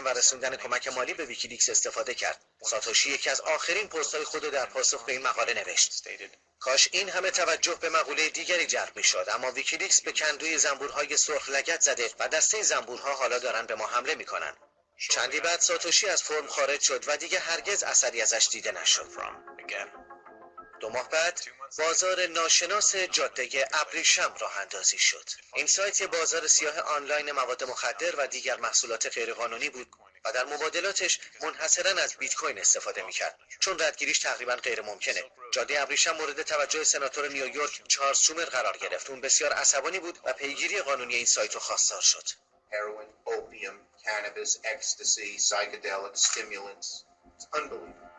و رسوندن کمک مالی به ویکیلیکس استفاده کرد. ساتوشی یکی از آخرین پستهای خود در پاسخ به این مقاله نوشت. کاش این همه توجه به مقوله دیگری جلب می‌شد اما ویکیلیکس به کندوی زنبورهای سرخ لگد زده و دسته زنبورها حالا دارن به ما حمله می‌کنن. چندی بعد ساتوشی از forum خارج شد و دیگه هرگز اثری ازش دیده نشد. دو ماه بعد بازار ناشناس جاده ابریشم راه اندازی شد. این سایت بازار سیاه آنلاین مواد مخدر و دیگر محصولات غیرقانونی بود و در مبادلاتش منحصرا از بیت کوین استفاده می‌کرد. چون ردگیریش تقریبا غیر ممکنه جاده ابریشم مورد توجه سناتور نیویورک چارلز شومر قرار گرفت. اون بسیار عصبانی بود و پیگیری قانونی این سایت رو خواستار شد. Heroin, opium, cannabis, ecstasy, psychedelics, stimulants. It's unbelievable.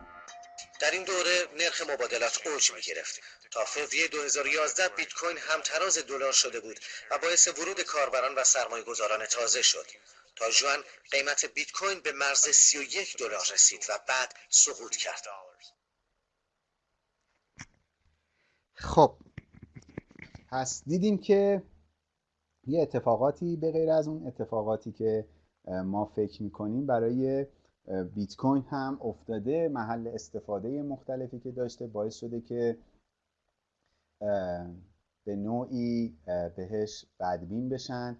در این دوره نرخ مبادلات اوج می گرفت. تا فوریه 2011 بیت کوین همتراز دلار شده بود و باعث ورود کاربران و سرمایه گذاران تازه شد. تا جوان قیمت بیت کوین به مرز 31 دلار رسید و بعد سقوط کرد. خب پس دیدیم که یه اتفاقاتی به غیر از اون اتفاقاتی که ما فکر می‌کنیم برای بیت کوین هم افتاده محل استفاده مختلفی که داشته باعث شده که به نوعی بهش بدبین بشن.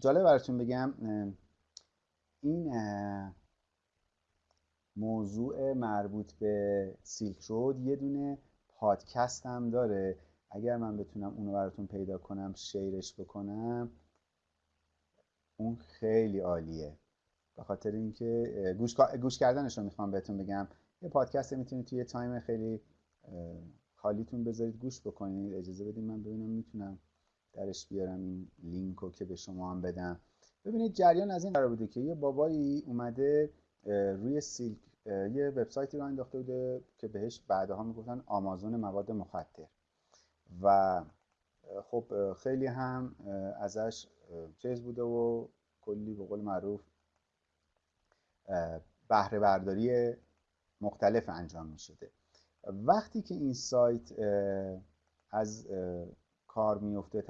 جالب براتون بگم این موضوع مربوط به سیلک رود یه دونه پادکست هم داره. اگر من بتونم اونو براتون پیدا کنم شیرش بکنم اون خیلی عالیه. به خاطر اینکه گوش, گوش کردنش می‌خوام بهتون بگم. یه پادکست می‌تونید توی تایم خیلی خالیتون بذارید گوش بکنید. اجازه بدید من ببینم می‌تونم درش بیارم این لینک رو که به شما هم بدم. ببینید جریان از این قرار بوده که یه بابایی اومده روی سیلک یه وبسایتی رو انداخته بوده که بهش بعدها می‌گفتن آمازون مواد مخدر. و خب خیلی هم ازش چیز بوده و کلی به قول معروف بهره برداری مختلف انجام می شده وقتی که این سایت از کار میفته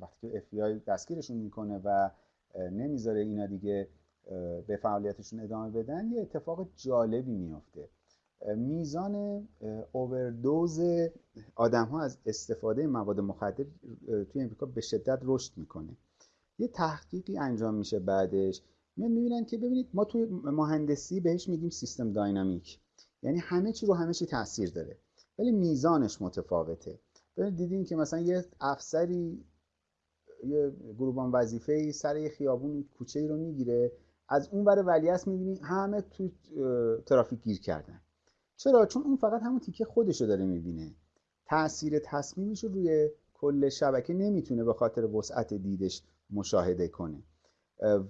وقتی که FBI دستگیرشون می‌کنه و نمی‌ذاره اینا دیگه به فعالیتشون ادامه بدن یه اتفاق جالبی میفته میزان اووردوز آدم ها از استفاده مواد مخدر توی امریکا به شدت رشد می‌کنه. یه تحقیقی انجام میشه بعدش. می‌بینن که ببینید ما توی مهندسی بهش میگیم سیستم داینامیک. یعنی همه چی رو همه چی تاثیر داره. ولی میزانش متفاوته. ببینید دیدین که مثلا یه افسری یه گروبان وظیفه ای سر یه خیابون کوچه ای رو می‌گیره. از اون برای ولیعصر می‌بینی همه تو ترافیک گیر کردن. چرا؟ چون اون فقط همون تیکه خودشو داره می‌بینه. تاثیر تصمیمش رو روی کل شبکه نمی‌تونه به خاطر وسعت دیدش مشاهده کنه.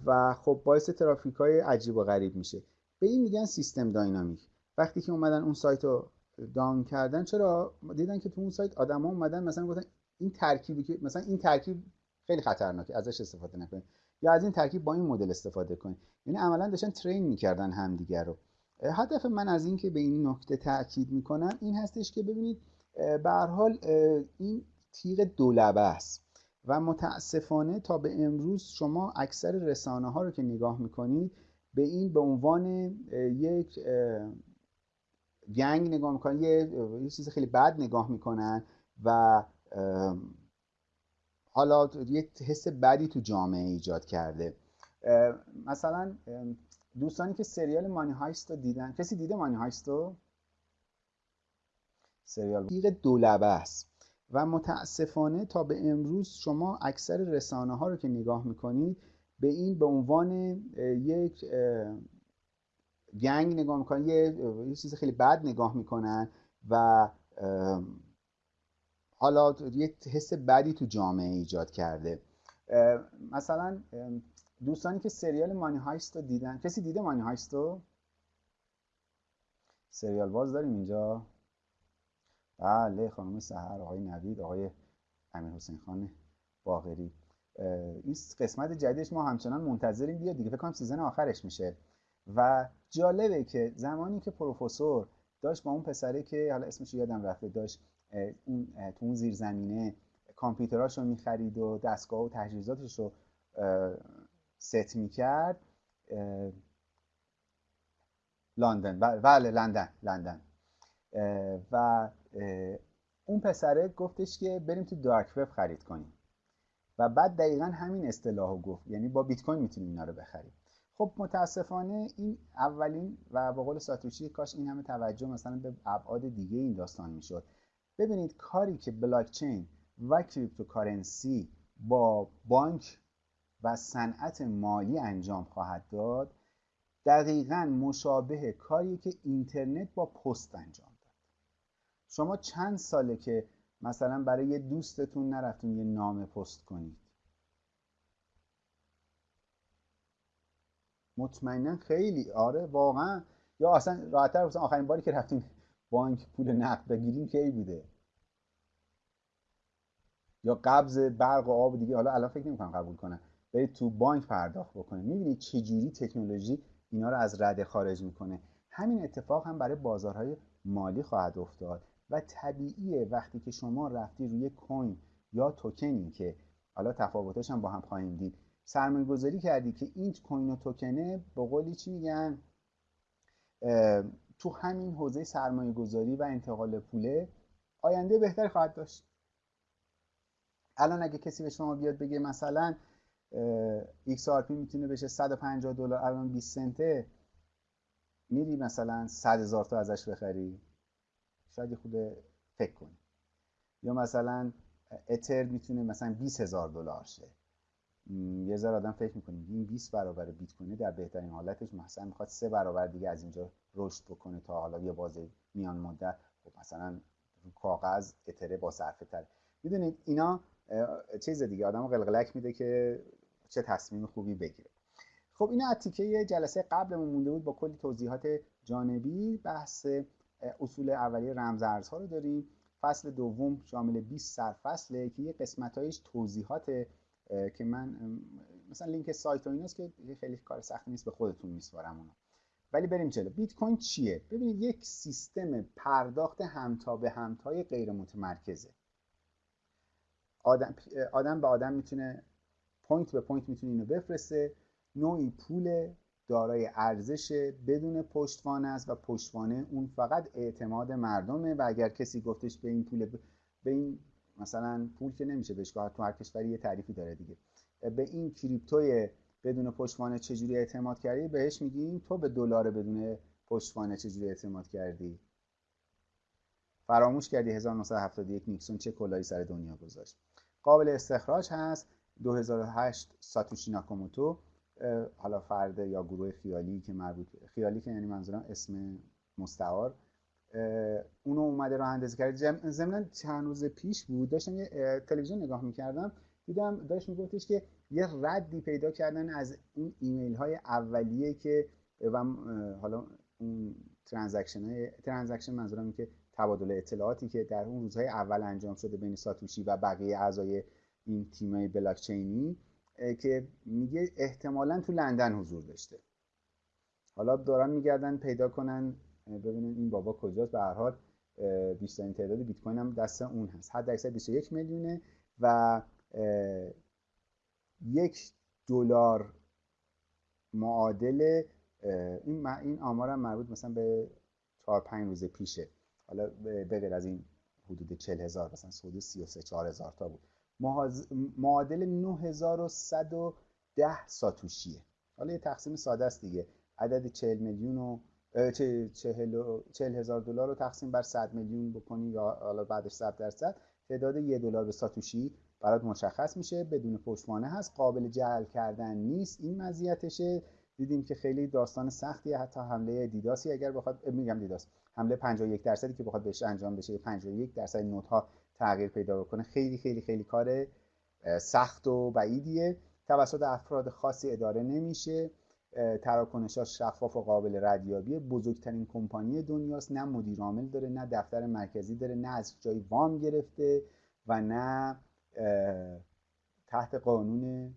و خب باعث ترافیک های عجیب و غریب میشه. به این میگن سیستم داینامیک. وقتی که اومدن اون سایت رو داون کردن چرا؟ دیدن که تو اون سایت آدما اومدن مثلا گفتن این ترکیبی که مثلا این ترکیب خیلی خطرناکه ازش استفاده نکنید یا از این ترکیب با این مدل استفاده کنید یعنی عملا داشتن ترین می‌کردن همدیگر رو. هدف من از این که به این نکته تاکید می‌کنم این هستش که ببینید به حال این تیغ دولبه است. و متاسفانه تا به امروز شما اکثر رسانه ها رو که نگاه می‌کنید به این به عنوان یک گنگ نگاه می‌کنن یه،, چیز خیلی بد نگاه می‌کنن و حالا یه حس بدی تو جامعه ایجاد کرده. مثلا دوستانی که سریال مانی هایست رو دیدن کسی دیده مانی هایست رو؟ سریال. دیگه دولبه است. و متاسفانه تا به امروز شما اکثر رسانه ها رو که نگاه می‌کنید به این به عنوان یک گنگ نگاه می‌کنن یه،, چیز خیلی بد نگاه می‌کنن و حالا یه حس بدی تو جامعه ایجاد کرده. مثلا دوستانی که سریال مانی هایست رو دیدن کسی دیده مانی هایست رو؟ سریال باز داریم اینجا؟ بله خانم سحر آقای نوید آقای امیر حسین خان باقری این قسمت جدیدش ما همچنان منتظریم. بیاد دیگه فکر کنم season آخرش میشه. و جالبه که زمانی که پروفسور داشت با اون پسره که حالا اسمش یادم رفته داشت اون تو اون زیرزمینه کامپیوتراش رو می‌خرید و دستگاه و تجهیزاتش رو ست می‌کرد لندن. بله لندن لندن. و اون پسره گفتش که بریم تو dark web خرید کنیم. و بعد دقیقا همین اصطلاح گفت. یعنی با بیت کوین می‌تونیم اینا رو بخریم. خب متاسفانه این اولین و به قول ساتوشی کاش این همه توجه مثلا به ابعاد دیگه این داستان می‌شد. ببینید کاری که بلاک چین و cryptocurrency با بانک و صنعت مالی انجام خواهد داد دقیقا مشابه کاری که اینترنت با پست انجام شما چند ساله که مثلا برای یه دوستتون نرفتون یه نامه پست کنید؟ مطمئنا خیلی. آره واقعا. یا اصلا راحتتر بسن آخرین باری که رفتیم بانک پول نقد بگیریم کی بوده؟ یا قبض برق و آب دیگه حالا الان فکر نمی‌کنم قبول کنن. برید تو بانک پرداخت بکنه می‌بینید چجوری تکنولوژی اینا رو از رده خارج می‌کنه. همین اتفاق هم برای بازارهای مالی خواهد افتاد. و طبیعیه وقتی که شما رفتی روی کوین یا توکنی که حالا تفاوتش هم با هم خواهیم دید. سرمایه گذاری کردی که این کوین و توکنه به قولی چی میگن؟ تو همین حوزه سرمایه گذاری و انتقال پوله آینده بهتری خواهد داشت. الان اگه کسی به شما بیاد بگه مثلا XRP می‌تونه بشه 150 دلار الان 20 سنته میری مثلا 100 هزار تا ازش بخری. شاید خود فکر کنی. یا مثلا اتر می‌تونه مثلا 20 هزار دلار شه. یه ذره آدم فکر می‌کنه این 20 برابر بیت کوینه در بهترین حالتش مثلا می‌خواد سه برابر دیگه از اینجا رشد بکنه تا حالا یه بازه میان مدت. خب مثلا رو کاغذ اتره با صرفه تر. می‌دونید اینا چیز دیگه آدم قلقلک میده که چه تصمیم خوبی بگیره. خب این از تیکه جلسه قبلمون مونده بود با کلی توضیحات جانبی بحث اصول اولیه رمزارزها رو داریم. فصل دوم شامل 20 سرفصله که یه قسمتایش توضیحات که من مثلا لینک سایت و ایناست که خیلی کار سختی نیست به خودتون میسپارم اونا ولی بریم جلو. بیت کوین چیه؟ ببینید یک سیستم پرداخت همتا به همتای غیر متمرکزه آدم, آدم به آدم می‌تونه point به point می‌تونه اینو بفرسته. نوعی پول دارای ارزش بدون پشتوانه است و پشتوانه اون فقط اعتماد مردمه و اگر کسی گفتش به این پول به این مثلا پول که نمیشه بهش تو هر کشوری یه تعریفی داره دیگه. به این کریپتوی بدون پشتوانه چجوری اعتماد کردی؟ بهش میگیم تو به دلار بدون پشتوانه چجوری اعتماد کردی؟ فراموش کردی 1971 نیکسون چه کلاهی سر دنیا گذاشت. قابل استخراج هست. 2008 ساتوشی ناکاموتو حالا فرد یا گروه خیالی که مربوط خیالی که یعنی منظورم اسم مستعار اونو اومده راه اندازی کرد ضمن چند روز پیش بود داشتم یه تلویزیون نگاه می‌کردم دیدم داشت میگفتش که یه ردی پیدا کردن از اون ایمیل های اولیه که و حالا اون transaction های transaction منظورم که تبادل اطلاعاتی که در اون روزهای اول انجام شده بین ساتوشی و بقیه اعضای این تیمای بلاکچینی که میگه احتمالا تو لندن حضور داشته. حالا دارن میگردن پیدا کنن. ببینن این بابا کجاست. به هر حال بیشترین تعداد بیت کوین هم دست اون هست. حد اکثر 21 میلیونه و یک دلار معادل این این آمارم مربوط مثلا به 4 5 روز پیشه. حالا به غیر از این حدود 40 هزار مثلا سود 33 4 هزار تا بود. معادل 9110 ساتوشیه. حالا یه تقسیم ساده است دیگه. عدد 40 میلیون و 40 هزار دلار رو تقسیم بر 100 میلیون بکنی یا حالا بعدش 100 درصد. تعداد یه دلار به ساتوشی برات مشخص میشه. بدون پشتوانه هست. قابل جعل کردن نیست. این مزیتشه. دیدیم که خیلی داستان سختیه. حتی حمله دیداسی اگر بخواد میگم دیداس. حمله 51 درصدی که بخواد بهش انجام بشه. 51 درصد نوت ها تغییر پیدا بکنه. خیلی خیلی خیلی کار سخت و بعیدیه. توسط افراد خاصی اداره نمیشه. تراکنشاش شفاف و قابل ردیابیه. بزرگترین کمپانی دنیاست. نه مدیر عامل داره نه دفتر مرکزی داره نه از جای وام گرفته و نه تحت قانون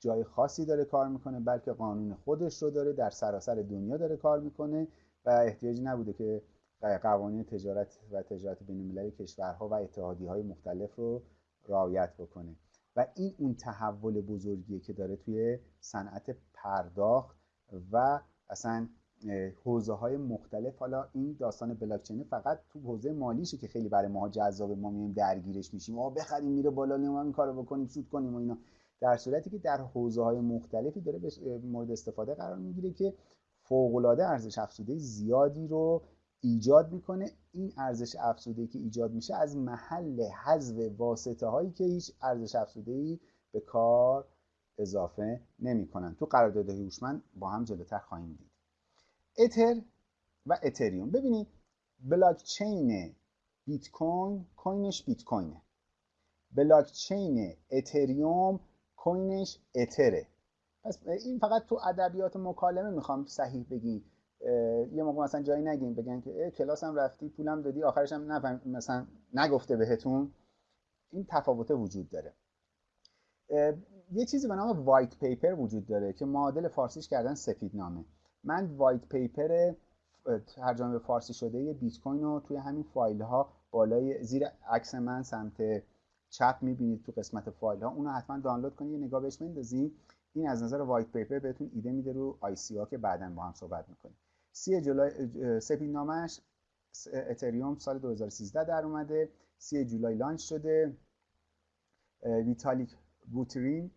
جای خاصی داره کار می‌کنه بلکه قانون خودش رو داره در سراسر دنیا داره کار می‌کنه و احتیاجی نبوده که قوانین تجارت و تجارت بین المللی کشورها و اتحادی های مختلف رو رعایت بکنه. و این اون تحول بزرگیه که داره توی صنعت پرداخت و اصلا حوزه های مختلف. حالا این داستان بلاکچین فقط تو حوزه مالیشه که خیلی برای ما جذاب ما میایم درگیرش میشیم. آ بخریم میره بالا ما این کارو بکنیم سود کنیم و اینا. در صورتی که در حوزه های مختلفی داره مورد استفاده قرار می‌گیره که فوق العاده ارزش افزوده زیادی رو ایجاد می‌کنه. این ارزش افزوده که ایجاد میشه از محل حذف واسطه هایی که هیچ ارزش افزوده ای به کار اضافه نمی‌کنن. تو قرارداد هوشمند با هم جلوتر خواهیم دید. اتر و اتریوم ببینید بلاک چین بیت کوین کوینش بیت کوینه بلاک چین اتریوم کوینش اتره پس این فقط تو ادبیات مکالمه می‌خوام صحیح بگی. یه موقع مثلا جایی نگیم بگن که کلاسم رفتی پولم دادی آخرش هم نفهم مثلا نگفته بهتون. این تفاوت وجود داره. یه چیزی به نام white paper وجود داره که معادل فارسیش کردن سفید نامه من white paper ترجمه به فارسی شده بیت کوین رو توی همین فایل ها بالای زیر عکس من سمت چپ می‌بینید تو قسمت فایل ها اونو حتما دانلود کنید یه نگاه بهش بندازید این از نظر white paper بهتون ایده میده رو ICO ها که بعدا با هم صحبت می‌کنیم. سی جولای سفید نامه‌ش اتریوم سال 2013 در اومده سی July launch شده. ویتالیک بوترین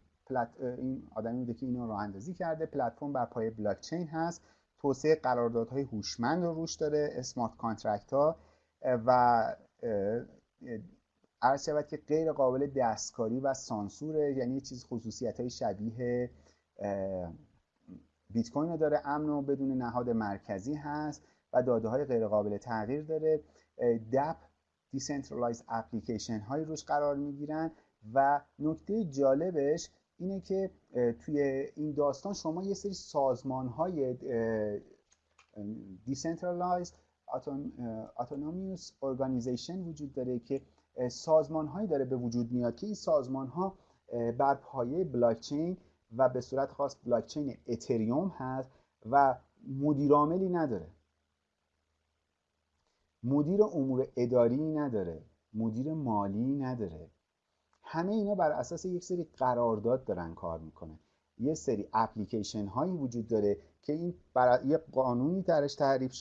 این آدمی بوده که اینو راه اندازی کرده. پلتفرم بر پایه بلاک چین هست. توسعه قراردادهای هوشمند رو روش داره smart contract ها و عرض شود که غیر قابل دستکاری و سانسوره یعنی چیز خصوصیت های شبیه بیت کوین داره امن و بدون نهاد مرکزی هست و داده های غیر قابل تغییر داره. DApp decentralized application هایی روش قرار می‌گیرن و نکته جالبش اینه که توی این داستان شما یه سری سازمان های decentralized autonomous organization وجود داره که سازمان هایی داره به وجود میاد که این سازمان ها بر پایه بلاکچین و به صورت خاص بلاکچین اتریوم هست و مدیرعاملی نداره. مدیر امور اداری نداره. مدیر مالی نداره. همه اینا بر اساس یک سری قرارداد دارن کار می‌کنن. یه سری اپلیکیشن هایی وجود داره که این برای یه قانونی درش تعریف شده